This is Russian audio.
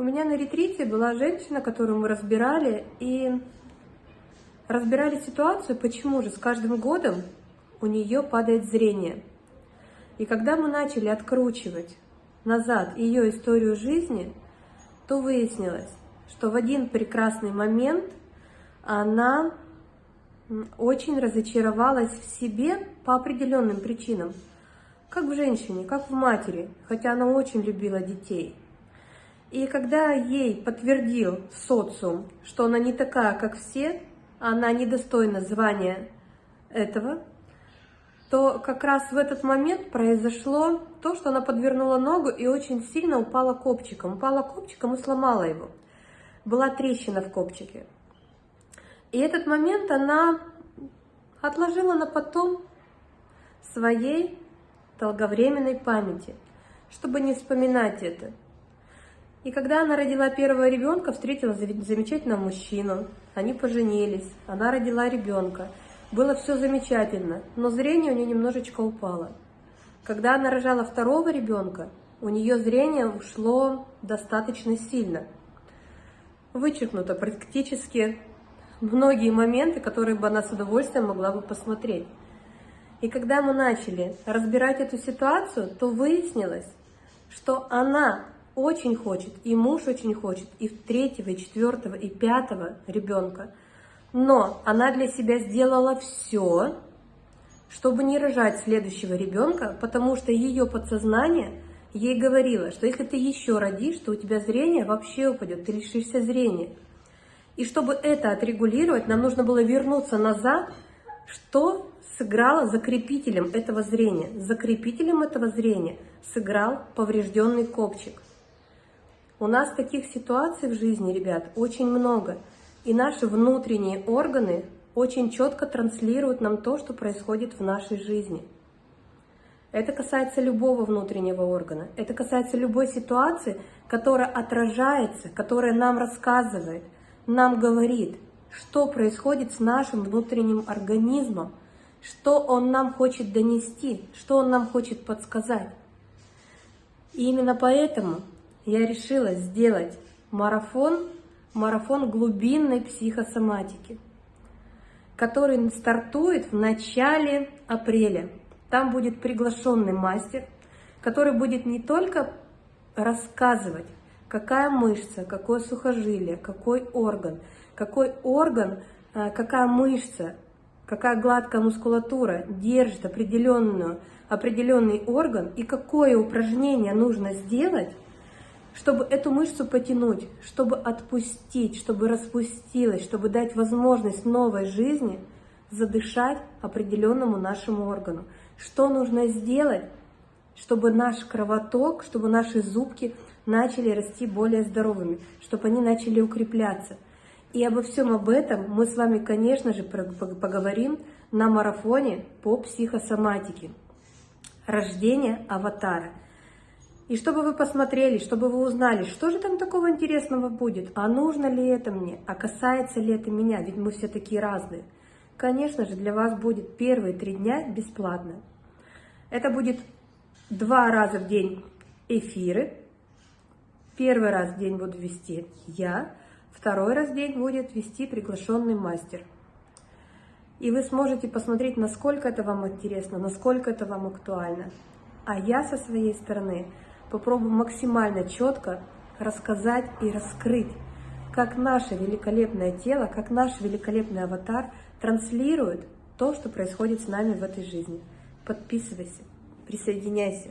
У меня на ретрите была женщина, которую мы разбирали, и разбирали ситуацию, почему же с каждым годом у нее падает зрение. И когда мы начали откручивать назад ее историю жизни, то выяснилось, что в один прекрасный момент она очень разочаровалась в себе по определенным причинам. Как в женщине, как в матери, хотя она очень любила детей. И когда ей подтвердил социум, что она не такая, как все, она недостойна звания этого, то как раз в этот момент произошло то, что она подвернула ногу и очень сильно упала копчиком. Упала копчиком и сломала его. Была трещина в копчике. И этот момент она отложила на потом своей долговременной памяти, чтобы не вспоминать это. И когда она родила первого ребенка, встретила замечательного мужчину. Они поженились, она родила ребенка. Было все замечательно, но зрение у нее немножечко упало. Когда она рожала второго ребенка, у нее зрение ушло достаточно сильно. Вычеркнуто практически многие моменты, которые бы она с удовольствием могла бы посмотреть. И когда мы начали разбирать эту ситуацию, то выяснилось, что она очень хочет, и муж очень хочет, и третьего, и четвертого, и пятого ребенка. Но она для себя сделала все, чтобы не рожать следующего ребенка, потому что ее подсознание ей говорило, что если ты еще родишь, то у тебя зрение вообще упадет, ты лишишься зрения. И чтобы это отрегулировать, нам нужно было вернуться назад, что сыграло закрепителем этого зрения. Закрепителем этого зрения сыграл поврежденный копчик. У нас таких ситуаций в жизни, ребят, очень много. И наши внутренние органы очень четко транслируют нам то, что происходит в нашей жизни. Это касается любого внутреннего органа. Это касается любой ситуации, которая отражается, которая нам рассказывает, нам говорит, что происходит с нашим внутренним организмом, что он нам хочет донести, что он нам хочет подсказать. И именно поэтому я решила сделать марафон, марафон глубинной психосоматики, который стартует в начале апреля. Там будет приглашенный мастер, который будет не только рассказывать, какая мышца, какое сухожилие, какой орган, какой орган, э, какая мышца, какая гладкая мускулатура держит определенную, определенный орган и какое упражнение нужно сделать, чтобы эту мышцу потянуть, чтобы отпустить, чтобы распустилась, чтобы дать возможность новой жизни задышать определенному нашему органу. Что нужно сделать, чтобы наш кровоток, чтобы наши зубки начали расти более здоровыми, чтобы они начали укрепляться. И обо всем об этом мы с вами, конечно же, поговорим на марафоне по психосоматике. Рождение аватара – и чтобы вы посмотрели, чтобы вы узнали, что же там такого интересного будет, а нужно ли это мне, а касается ли это меня, ведь мы все такие разные. Конечно же, для вас будет первые три дня бесплатно. Это будет два раза в день эфиры. Первый раз в день буду вести я, второй раз в день будет вести приглашенный мастер. И вы сможете посмотреть, насколько это вам интересно, насколько это вам актуально. А я со своей стороны попробую максимально четко рассказать и раскрыть, как наше великолепное тело, как наш великолепный аватар транслирует то, что происходит с нами в этой жизни. Подписывайся, присоединяйся.